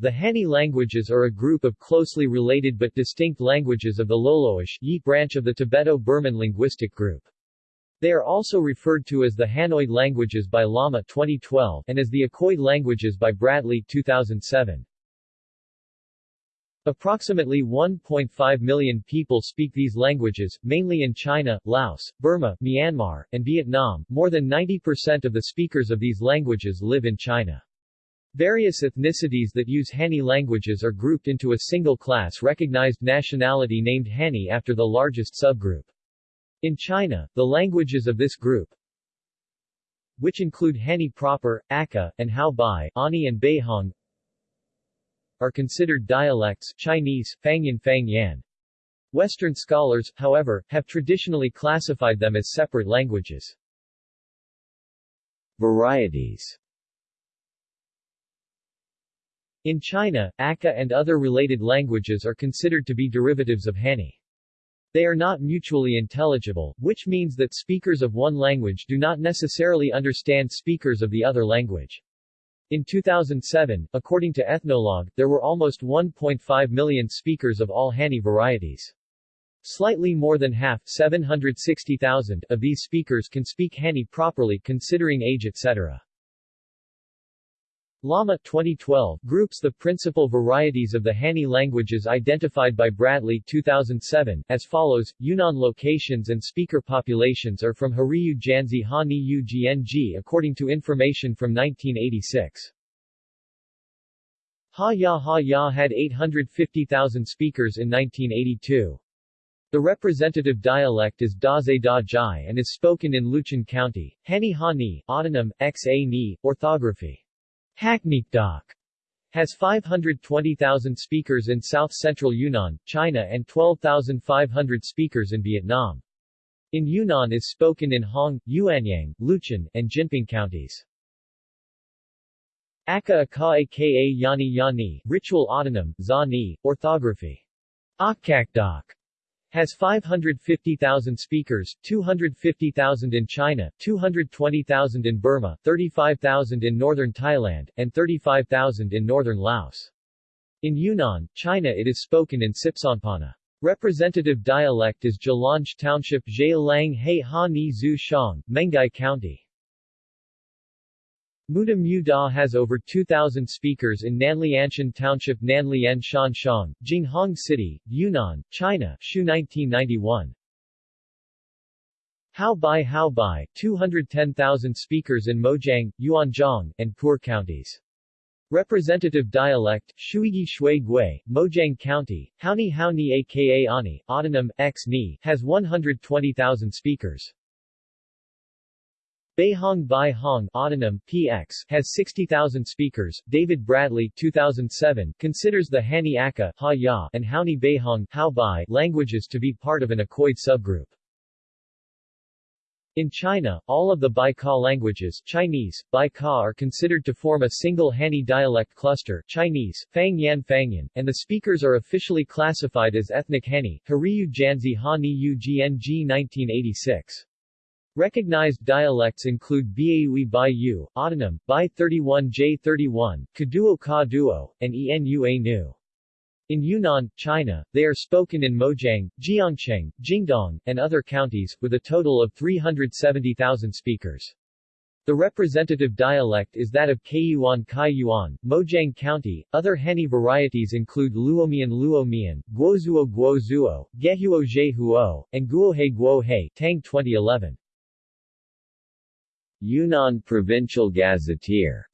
The Hani languages are a group of closely related but distinct languages of the Loloish Yi branch of the Tibeto-Burman linguistic group. They are also referred to as the Hanoid languages by Lama 2012 and as the Akoid languages by Bradley 2007. Approximately 1.5 million people speak these languages, mainly in China, Laos, Burma, Myanmar, and Vietnam. More than 90% of the speakers of these languages live in China. Various ethnicities that use Hani languages are grouped into a single class recognized nationality named Hani after the largest subgroup. In China, the languages of this group, which include Hani proper, Akha, and Hao Bai, Ani and Beihong, are considered dialects Chinese, Fangyan Fangyan. Western scholars, however, have traditionally classified them as separate languages. Varieties In China, Akha and other related languages are considered to be derivatives of Hani. They are not mutually intelligible, which means that speakers of one language do not necessarily understand speakers of the other language. In 2007, according to Ethnologue, there were almost 1.5 million speakers of all Hani varieties. Slightly more than half 760,000 of these speakers can speak Hani properly considering age etc. Lama 2012 groups the principal varieties of the Hani languages identified by Bradley 2007 as follows. Yunnan locations and speaker populations are from Hariyu Janzi Hani Ugng according to information from 1986. Ha Ya Ha Ya had 850,000 speakers in 1982. The representative dialect is Daze Da Jai and is spoken in Luchun County. Hani Hani, autonym, Xa Ni, orthography. Hackneekdok has 520,000 speakers in south-central Yunnan, China and 12,500 speakers in Vietnam. In Yunnan is spoken in Hong, Yuanyang, Luchun, and Jinping counties. Aka Aka aka Yani Yani, ritual autonym, Za Ni, orthography. Akkakdok has 550,000 speakers, 250,000 in China, 220,000 in Burma, 35,000 in northern Thailand, and 35,000 in northern Laos. In Yunnan, China it is spoken in Sipsonpana. Representative dialect is Jalange Township Zhe Lang He Ha Ni Zhu Shang, Menghai County. Muda Mu Da has over 2,000 speakers in Nanlianshan Township Nanlian Shanshang, Jinghong City, Yunnan, China, Shu 1991. Hao Bai Hao Bai, 210,000 speakers in Mojiang, Yuanzhong, and Pu'er counties. Representative dialect, Shuigi Shui Gui, Mojiang County, Haoni Haoni aka Ani, autonym, X Ni, has 120,000 speakers. Beihong Bai Hong autonym, PX, has 60,000 speakers. David Bradley 2007 considers the Hani Aka ha -ya, and Haoni Beihong Bai languages to be part of an Akoid subgroup. In China, all of the Baikal languages Chinese, Baikal are considered to form a single Hani dialect cluster Chinese, Fangyan Fangyan, and the speakers are officially classified as ethnic Hani, Hariyu Janzi Hani Ugng 1986. Recognized dialects include Baui Baiyu, autonym, Bai 31J31, Kaduo Ka Duo, and Enua Nu. In Yunnan, China, they are spoken in Mojiang, Jiangcheng, Jingdong, and other counties, with a total of 370,000 speakers. The representative dialect is that of Kaiyuan Kaiyuan, Mojiang County. Other Hani varieties include Luomian Luomian, Guozuo Guozuo, Gehuo Jehuo, and Guohe Guohe Tang 2011. Yunnan Provincial Gazetteer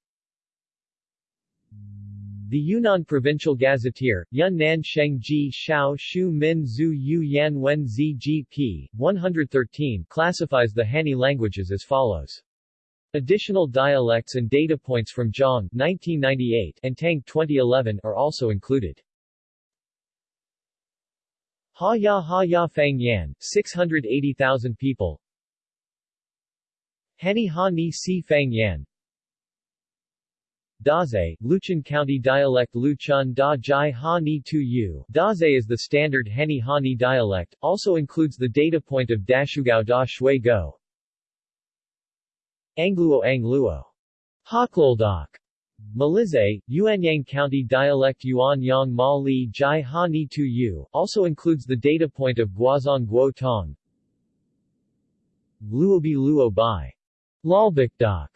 the Yunnan Provincial Gazetteer, Yunnan Shengji Shao Shu Min Zhu Yu Yan Wen Zi GP, 113 classifies the Hani languages as follows. Additional dialects and data points from Zhang 1998 and Tang 2011 are also included. Ha Ya Ha Ya Fang Yan, 680,000 people Hani Ha Ni Si Fang Yan Daze, Luchun County dialect Luchun Da Jai Ha Ni Tu Yu Daze is the standard Hani Ha Ni dialect, also includes the data point of Dashugao Da Shui Go. Angluo Angluo. Hakloldak. Malizay, Yuanyang County dialect Yuan Yang Ma Li Jai Ha Ni Tu Yu, also includes the data point of Guazong Guo Tong. Luobi Luo Bai. Lalbakdak.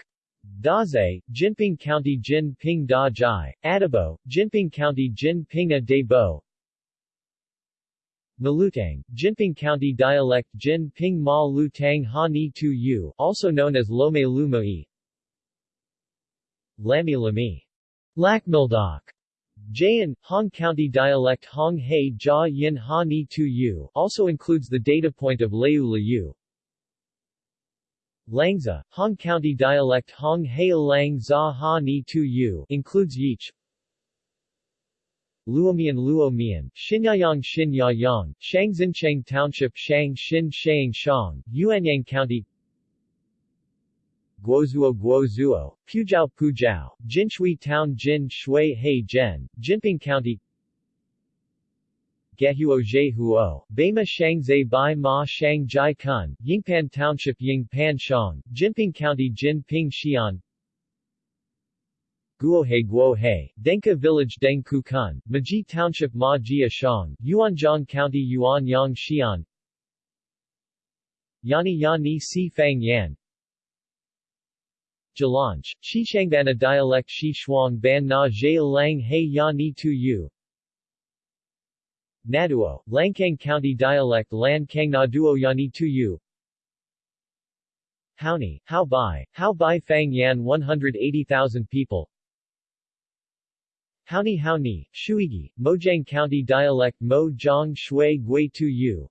Daze, Jinping County Jin Ping Da Jai, Adabo, Jinping County Jin Ping A De Bo, Malutang, Jinping County dialect Jin Ping Ma Lu Tang Ha Ni Tu Yu, also known as Lome Lumai. Lami Lami. Lakmildak. Jayan, Hong County dialect Hong Hei Jia Yin Ha Ni Tu Yu, also includes the data point of Leu Liu. Langza, Hong County dialect Hong Hei Lang Za Ha Ni Tu Yu, includes Yich. Luomian Luomian, Xinyayang Xinyayang, Shangzhencheng Township Shang Xin Shang Shang, Yuanyang County Guozuo Guozuo, Pujiao Pujiao, Jinshui Town Jin Shui Hei Zhen, Jinping County Gehuo Zhehuo, Bema Shangzai Bai Ma Shang Jai Kun, Yingpan Township Yingpan Shang, Jinping County Jinping Xian. Guohe Guohe, Denka Village Deng Kun, Maji Township Ma Jia Shang, Yuanjiang County Yuanyang Xian. Yani Yani Si Fang Yan. Jalanch, Xishangbana dialect Shi Shuang Ban Na Zhe Lang He Ya Ni Tu Yu Naduo, Langkang County dialect Lan Kang Naduo Yani Tu Yu. Haoni, Hao Bai, Hao Bai Fang Yan 180,000 people. Haoni Haoni, Shuigi, Mojiang County dialect Mo Zhang Shui Gui Tu Yu.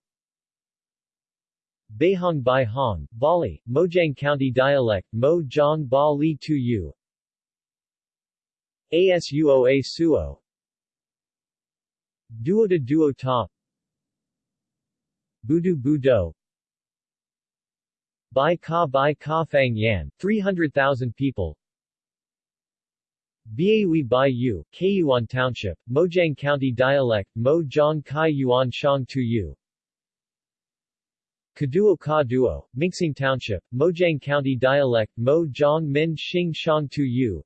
Bahong Bai Hong, Bali, Mojiang County dialect Mo Zhang Ba Li Tu Yu. Asuoa Suo Duo de Duo Ta Budu Budo. Bai Ka Bai Ka Fang Yan, 300,000 people. Baiui Bai Yu, Kayuan Township, Mojiang County dialect Mo Zhang Kai Yuan Shang Tu Yu. Kaduo Ka Duo, Mingxing Township, Mojiang County dialect Mo Zhang Min Xing Shang Tu Yu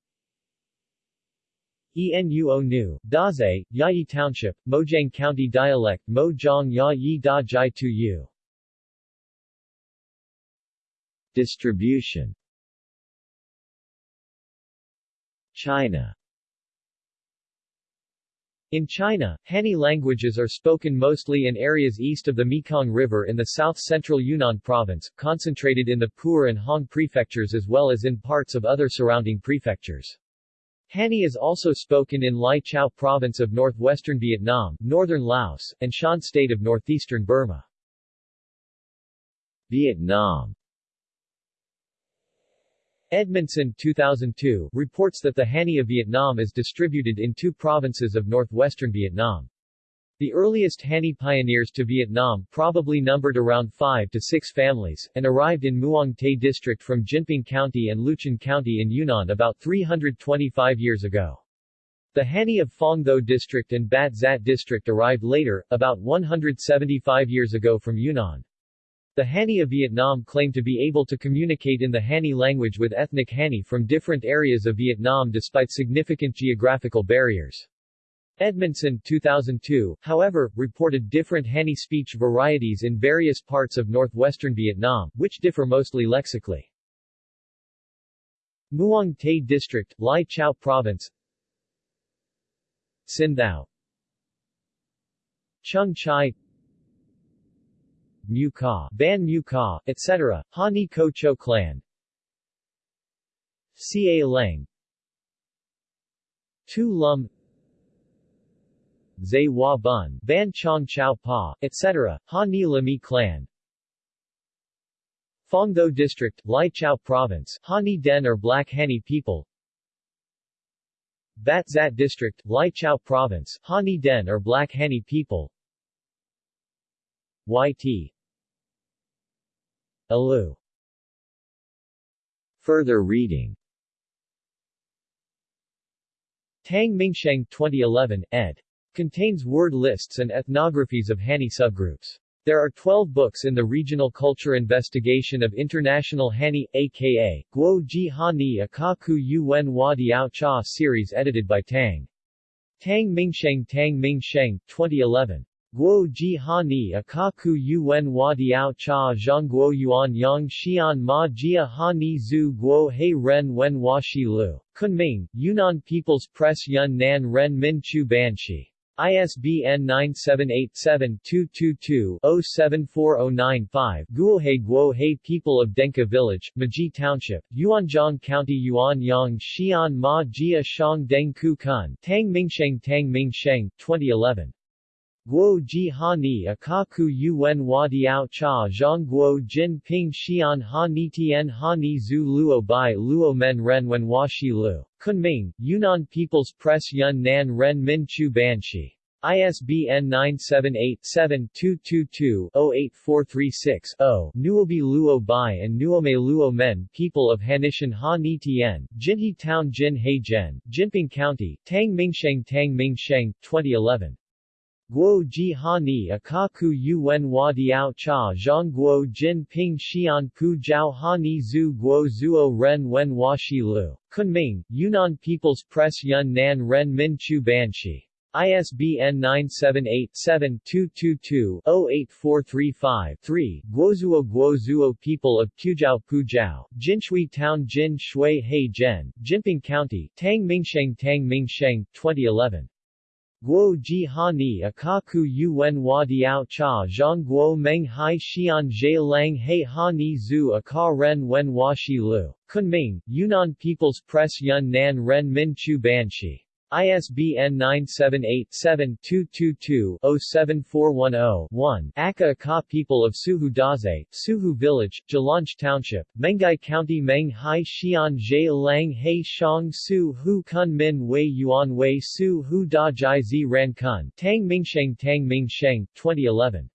Enuo Nu, Daze, Yayi Township, Mojiang County dialect Mo Zhang Ya Yi Da Jai Tu Yu. Distribution. China. In China, Han languages are spoken mostly in areas east of the Mekong River in the south-central Yunnan province, concentrated in the Pu'er and Hong prefectures as well as in parts of other surrounding prefectures. Han is also spoken in Lai Chau province of northwestern Vietnam, northern Laos, and Shan state of northeastern Burma. Vietnam Edmondson 2002 reports that the Hani of Vietnam is distributed in two provinces of northwestern Vietnam. The earliest Hani pioneers to Vietnam probably numbered around 5 to 6 families, and arrived in Muang Tay District from Jinping County and Luchun County in Yunnan about 325 years ago. The Hani of Phong Tho District and Bat Zat District arrived later, about 175 years ago from Yunnan. The Hani of Vietnam claim to be able to communicate in the Hani language with ethnic Hani from different areas of Vietnam despite significant geographical barriers. Edmondson 2002, however, reported different Hani speech varieties in various parts of northwestern Vietnam, which differ mostly lexically. Muang Tay District, Lai Chau Province. Sin Chung Chai. Mu Ka, Ban Mu Ka, etc., Ha Ni Ko Cho Clan. Ca Leng Tu Lum Zay Hua Bun, Ban Chong Chao Pa, etc., Ha Ni Lami Clan. Phong Tho District, Lai Province, Ha Ni Den or Black Hani people. Bat Zat District, Lai Province, Ha Ni Den or Black Hani people. YT Alu. Further reading. Tang Mingsheng 2011, ed. Contains word lists and ethnographies of Hani subgroups. There are 12 books in the Regional Culture Investigation of International Hani, aka, Guo Ji Hani Akaku Yuen Diao Cha series edited by Tang. Tang Mingsheng Tang Mingsheng, 2011. Guo Ji Hani Akaku Yuen Diao Cha Zhongguo Yuan Yang Xian Ma Jia Hani Zhu Guo He Ren Wen Hua Shi Lu. Kunming, Yunnan People's Press Yun Nan Ren Min Chu Banshi. ISBN 978-7222-074095 Guohe Guohe People of Denka Village, Maji Township, Yuanzhong County Yuanyang Xian Ma Jia Shang Deng Ku Kun Tang Mingsheng Tang Mingsheng, 2011 Guo Ji Ha Ni Akaku Yuen Hua Diao Cha Zhang Guo Jin Ping Xian Ha Ni Tian Ha Ni Zhu Luo Bai Luo Men Ren Wen Hua Shi Lu. Kunming, Yunnan People's Press Yun Nan Ren Min Chu Banshi. ISBN 978-7222-08436-0. Nuobi Luo Bai and Nuome Luo Men People of Hanishan Ha Ni Tien, Jinhe Town Jin He Zhen, Jinping County, Tang Mingsheng Tang Mingsheng, 2011. Guo Ji Ha Ni Akaku Yuen Hua Diao Cha Zhang Guo Jin Ping Xian Pu Jiao Ha Ni Zhu Guo Zuo Ren Wen Hua Shi Lu. Kunming, Yunnan People's Press Yun Nan Ren Min Chu Banshi. ISBN 978-7222-08435-3, Guozuo Guozuo People of Pujiao Pujiao, Jinshui Town Jin Shui He Zhen, Jinping County, Tang Mingsheng Tang Mingsheng, 2011. Guo Ji Ha Ni Akaku Yuen Hua Diao Cha Zhang Guo Meng Hai Xian Zhe Lang He Ha Ni Zhu Aka Ren Wen Hua Shi Lu. Kunming, Yunnan People's Press Yun Nan Ren Min Chu Banshi. ISBN 978-7222-07410-1, Aka Aka People of Suhu Daze, Suhu Village, Jilanch Township, Menghai County Meng Hai Xian Zhe Lang He Shang Su Hu Kun Min Wei Yuan Wei Su Hu Da Jai Zi Ran Kun, Tang Mingsheng Tang Mingsheng, 2011.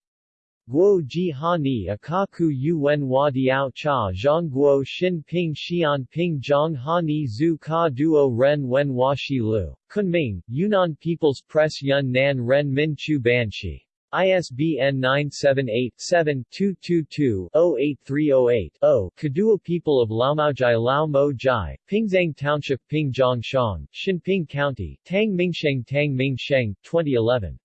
Guo Ji Ha Ni Akaku Yuen Hua Diao Cha Zhang Guo Xin Ping Xian Ping Zhang Ha Ni Zhu Ka Duo Ren Wen Hua Shi Lu. Kunming, Yunnan People's Press Yun Nan Ren Min Chu Banshi. ISBN 978-7222-08308-0, Kaduo People of Laomaojai Lao Mo Jai, Pingzang Township Pingzhong Shang, Xinping County, Tang Mingsheng Tang Mingsheng, 2011.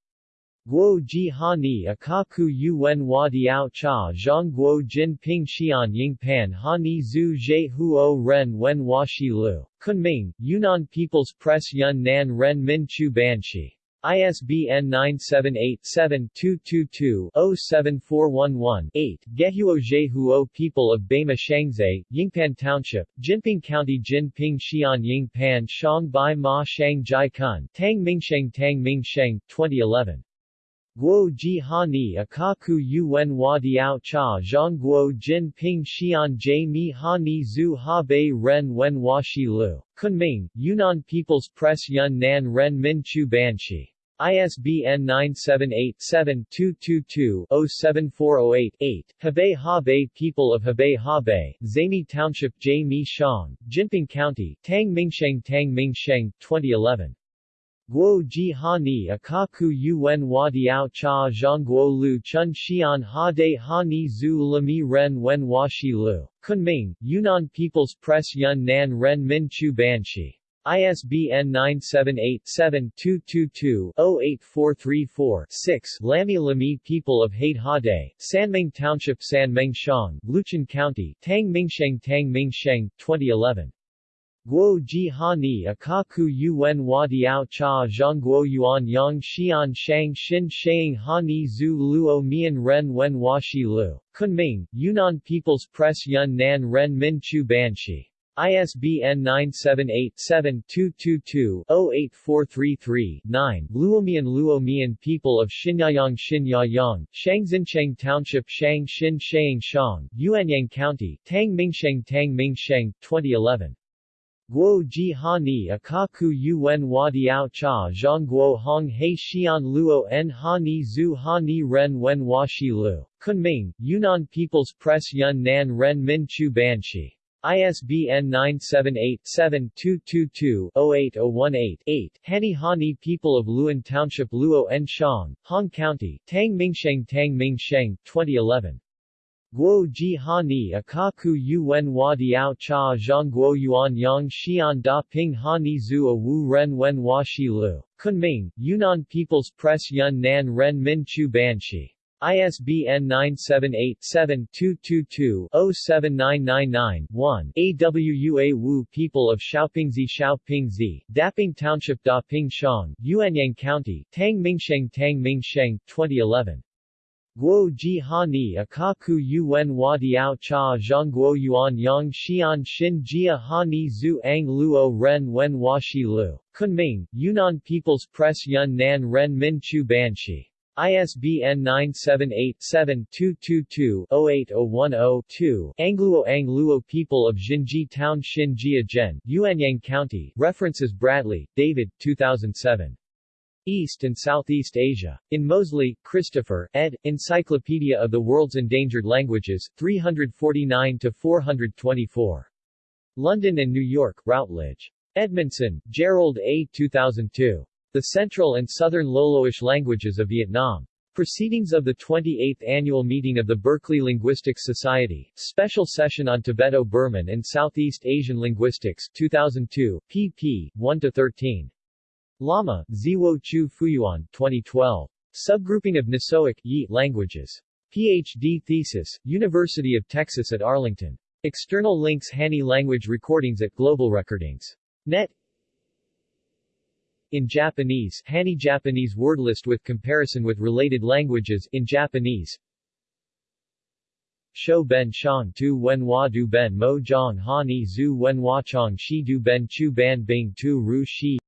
Guo Ji Ha Akaku Yuen Hua Diao Cha Zhang Guo Jin Ping Xian Ying Pan Ha Ni Zhu Zhe Huo Ren Wen Hua Shi Lu. Kunming, Yunnan People's Press Yun Nan Ren Min Chu Banshi. ISBN 978-7222-07411-8, Gehuo Zhehuo People of Bama Shangzai, Yingpan Township, Jinping County Jinping Xian Yingpan Shang Bai Ma Shang Jai Kun, Tang Mingsheng Tang Mingsheng, 2011. Guo Ji Ha Ni Akaku Yuen Hua Diao Cha Zhang Guo Jin Ping Xian Jie Mi Ha Ni Zhu Ha Bei Ren Wen Hua Shi Lu. Kunming, Yunnan People's Press Yun Nan Ren Min Chu Banshi. ISBN 978-7222-07408-8, Hebei Hebei People of Hebei Hebei, Zami Township Jie Mi Shang, Jinping County, Tang Mingsheng Tang Mingsheng, 2011. Guo Ji Ha Ni Akaku Yuen Hua Diao Cha Zhangguo Lu Chun Xian Ha De Ha Ni Zhu Lami Ren Wen Hua Shi Lu. Kunming, Yunnan People's Press Yun Nan Ren Min Chu Banshi. ISBN 978-7222-08434-6 Lami Lami People of Hade Hade, Sanmeng Township Sanmeng Shang, Luchun County, Tang Mingsheng Tang Mingsheng, 2011. Guo Ji Ha Ni Akaku Yuen Hua Diao Cha Zhang Guo Yuan Yang Xian Shang Xin Shang Zhu Luo Mian Ren Wen Hua Shi Lu. Kunming, Yunnan People's Press Yun Nan Ren Min Chu Banshi. ISBN 978-7222-08433-9, Luomian Luomian People of Xinyayang Xinyayang, Shangxincheng Township Shang Xin Shang Shang, Yuanyang County, Tang Mingsheng Tang Mingsheng, 2011. Guo Ji Ha Ni Akaku Yuen Hua Diao Cha Zhang Guo Hong He Xian Luo En Ha Ni Zhu Ha Ni Ren Wen Hua Shi Lu. Kunming, Yunnan People's Press Yun Nan Ren Min Chu Banshi. ISBN 978-7-222-08018-8, Hani Hani People of Luan Township Luo En Shang, Hong County, Tang Mingsheng Tang Mingsheng, 2011. Guo ji hani akaku yuen hua diao cha zhang guo yuan yang xian da ping hani zu a wu ren wen hua shi lu. Kunming, Yunnan People's Press Yun Nan Ren Min Chu Ban Shi. ISBN 978-7-222-07999-1 AWUA Wu People of Xiaopingzi Xiaopingzi, Daping Township Da Ping Shang, Yuanyang County, Tang Mingsheng Tang Mingsheng, 2011. Guo ji ha ni akaku yuen hua diao cha zhang guo yuan yang xian xin jia ha ni ang luo ren wen hua shi lu. Kunming, Yunnan People's Press Yun Nan Ren Min Chu Ban Shi. ISBN 978-7-222-08010-2 Angluo Angluo People of Jinji Town Xin Gen, Yuanyang County, References Bradley, David, 2007. East and Southeast Asia. In Moseley, Christopher, ed., Encyclopedia of the World's Endangered Languages, 349-424. London and New York, Routledge. Edmondson, Jerold A. 2002. The Central and Southern Loloish Languages of Vietnam. Proceedings of the 28th Annual Meeting of the Berkeley Linguistics Society, Special Session on Tibeto-Burman and Southeast Asian Linguistics, 2002, pp. 1-13. Lama, Ziwo Chu Fuyuan, 2012. Subgrouping of Nisoic Yi languages. PhD thesis, University of Texas at Arlington. External links Hani language recordings at Global Recordings. Net in Japanese, Hani Japanese word list with comparison with related languages in Japanese. Shou Ben Shang Tu Wen Hua Du Ben Mo Zhang Ha Ni Zu Wen Hua Chang Shi Du Ben Chu Ban Bing Tu Ru Shi